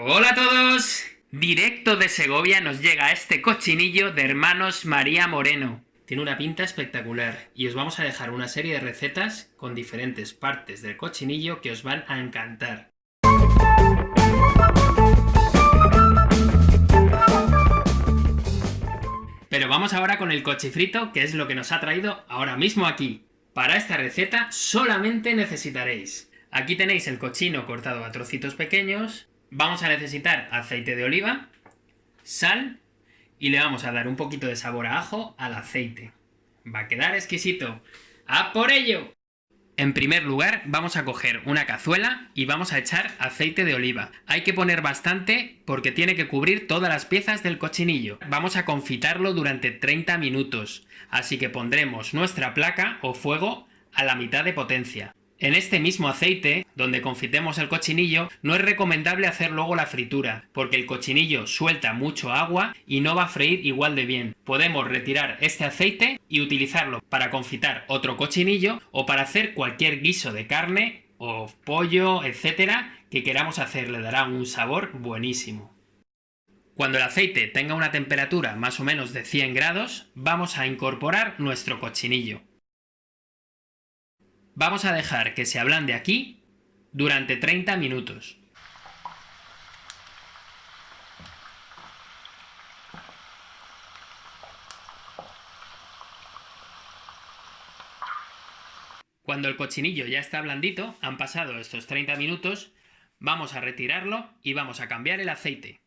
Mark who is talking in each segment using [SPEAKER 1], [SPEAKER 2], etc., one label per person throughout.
[SPEAKER 1] Hola a todos. Directo de Segovia nos llega este cochinillo de hermanos María Moreno. Tiene una pinta espectacular y os vamos a dejar una serie de recetas con diferentes partes del cochinillo que os van a encantar. Pero vamos ahora con el cochifrito, que es lo que nos ha traído ahora mismo aquí. Para esta receta solamente necesitaréis... Aquí tenéis el cochino cortado a trocitos pequeños, vamos a necesitar aceite de oliva, sal y le vamos a dar un poquito de sabor a ajo al aceite. Va a quedar exquisito. ¡A por ello! En primer lugar, vamos a coger una cazuela y vamos a echar aceite de oliva. Hay que poner bastante porque tiene que cubrir todas las piezas del cochinillo. Vamos a confitarlo durante 30 minutos, así que pondremos nuestra placa o fuego a la mitad de potencia. En este mismo aceite, donde confitemos el cochinillo, no es recomendable hacer luego la fritura, porque el cochinillo suelta mucho agua y no va a freír igual de bien. Podemos retirar este aceite y utilizarlo para confitar otro cochinillo o para hacer cualquier guiso de carne o pollo, etcétera, que queramos hacer, le dará un sabor buenísimo. Cuando el aceite tenga una temperatura más o menos de 100 grados, vamos a incorporar nuestro cochinillo. Vamos a dejar que se ablande aquí durante 30 minutos. Cuando el cochinillo ya está blandito, han pasado estos 30 minutos, vamos a retirarlo y vamos a cambiar el aceite.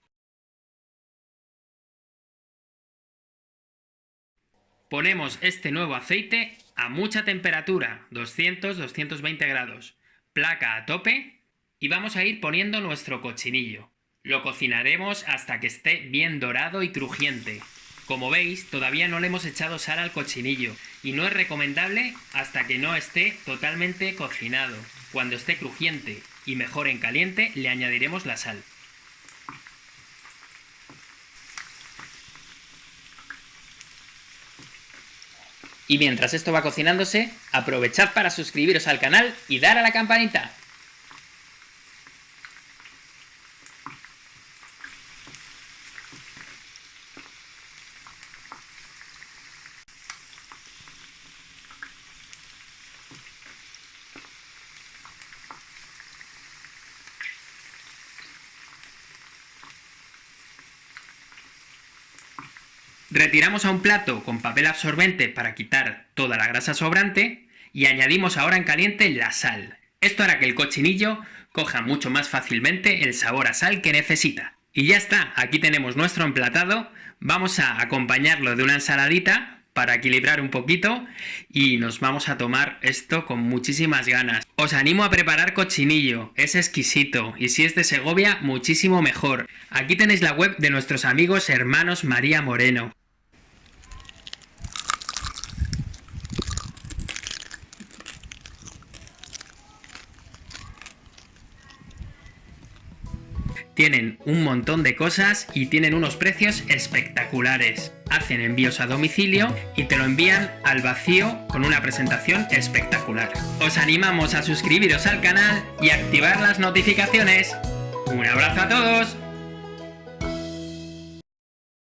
[SPEAKER 1] Ponemos este nuevo aceite a mucha temperatura, 200-220 grados, placa a tope y vamos a ir poniendo nuestro cochinillo. Lo cocinaremos hasta que esté bien dorado y crujiente. Como veis, todavía no le hemos echado sal al cochinillo y no es recomendable hasta que no esté totalmente cocinado. Cuando esté crujiente y mejor en caliente, le añadiremos la sal. Y mientras esto va cocinándose, aprovechad para suscribiros al canal y dar a la campanita. Retiramos a un plato con papel absorbente para quitar toda la grasa sobrante y añadimos ahora en caliente la sal. Esto hará que el cochinillo coja mucho más fácilmente el sabor a sal que necesita. Y ya está, aquí tenemos nuestro emplatado, vamos a acompañarlo de una ensaladita para equilibrar un poquito y nos vamos a tomar esto con muchísimas ganas. Os animo a preparar cochinillo, es exquisito y si es de Segovia muchísimo mejor. Aquí tenéis la web de nuestros amigos hermanos María Moreno. Tienen un montón de cosas y tienen unos precios espectaculares. Hacen envíos a domicilio y te lo envían al vacío con una presentación espectacular. Os animamos a suscribiros al canal y activar las notificaciones. ¡Un abrazo a todos!